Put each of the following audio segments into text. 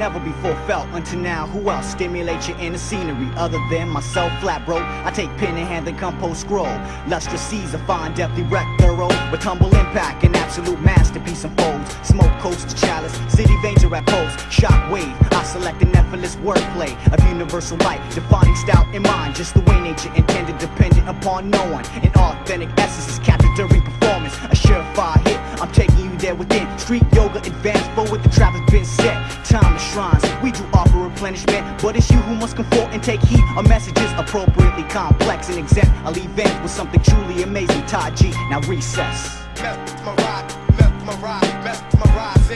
never before felt until now. Who else stimulates your inner scenery other than myself? Flat bro, I take pen in hand and compose scroll. Lustrous seas of fine, deftly wreck thorough. With tumble impact, an absolute masterpiece unfolds. Smoke coats to chalice, city veins are at post. Shock wave, I select an effortless wordplay of universal light, defining style in mind. Just the way nature intended, dependent upon no one. An authentic essence is captured during performance. A surefire hit, I'm taking you there within. Street yoga advanced forward, the has been set. Time to shrines, we do offer replenishment, but it's you who must conform and take heed. Our message is appropriately complex and exempt. I'll leave ends with something truly amazing. Taji, now recess. Mesmerize. Mesmerize, mesmerize,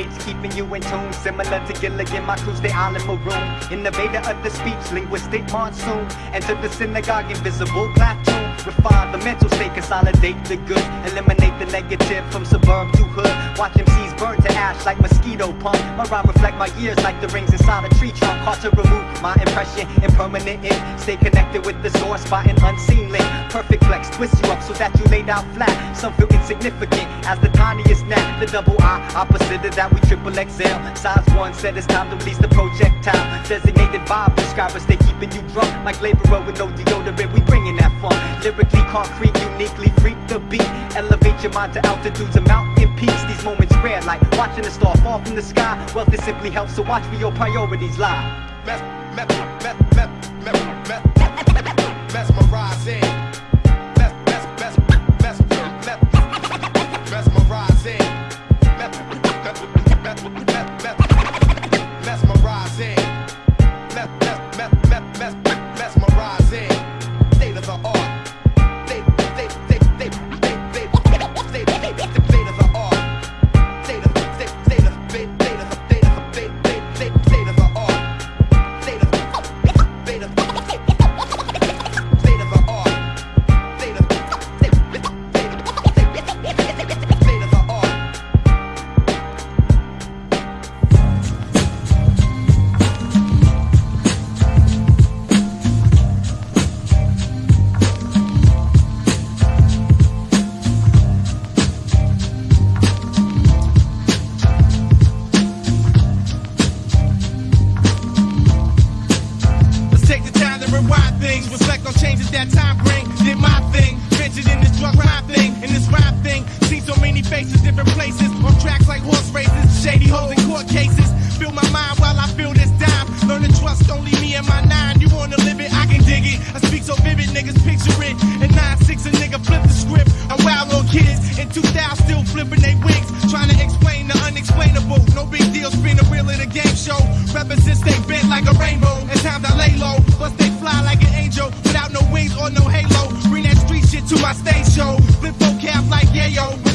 eight's keeping you in tune. Similar to Gilligan, my crew's the island maroon. Innovator of the speech, linguistic monsoon. Enter the synagogue, invisible platoon. Refine the mental state, consolidate the good. Eliminate the negative from suburb to hood. Watch MCs burn to ash like mosquito pump. My rhyme reflect my years like the rings inside a tree trunk. Hard to remove my impression, impermanent ink. Stay connected with the source by an unseen link. Perfect flex, twist you up so that you lay down flat. Some feel insignificant as the tiniest. The double I, opposite of that, we triple XL. Size one said it's time to release the projectile. Designated by prescribers, they keeping you drunk. Like laborer with no deodorant, we bringing that fun. Lyrically concrete, uniquely freak the beat. Elevate your mind to altitudes and mountain peaks. These moments rare, like watching a star fall from the sky. Wealth it simply helps, so watch where your priorities lie. Mes- mes- mes- bring. Did my thing, ventured in this drug rhyme thing, in this rhyme thing. Seen so many faces, different places, on tracks like horse races, shady hoes in court cases. Fill my mind while I feel this dime. Learn to trust only me and my nine. You wanna live it, I can dig it. I speak so vivid, niggas picture it. And 9-6 a nigga flip the script. I'm wild on kids in 2000 still flipping they wigs. Trying to explain the unexplainable. No big deal, spin the wheel of the game show. Represents they bent like a rainbow. To my stage show. Flip vocab like yeah My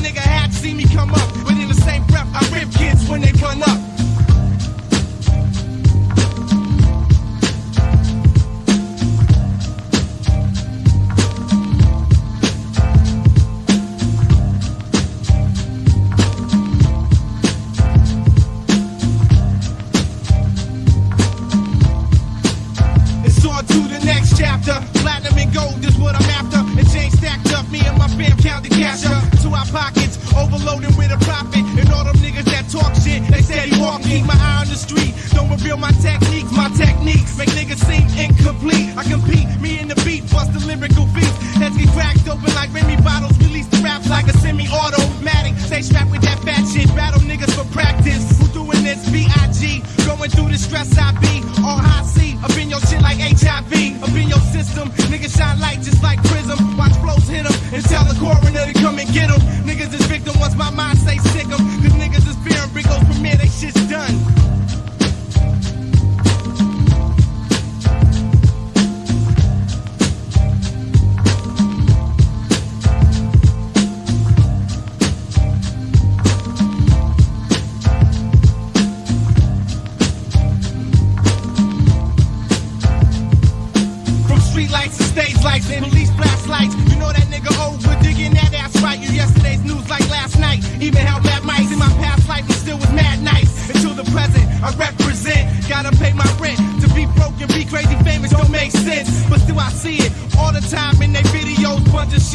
my techniques. My techniques make niggas seem incomplete. I compete, me and the beat, bust the lyrical beat. Heads get cracked open like Remy bottles. Release the raps like a semi-automatic. Stay strapped with that fat shit. Battle niggas for practice. Who doing this? B.I.G. Going through the stress I be. On high C, up in your shit like HIV. Up in your system,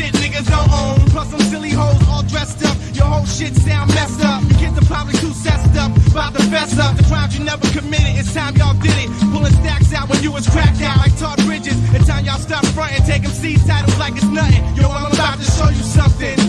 shit niggas don't own. Plus some silly hoes all dressed up. Your whole shit sound messed up. You kids are probably too sessed up. About to fess up. The crimes you never committed. It's time y'all did it. Pulling stacks out when you was cracked out like Todd Bridges. It's time y'all stop fronting. Take them titles like it's nothing. Yo, I'm about to show you something.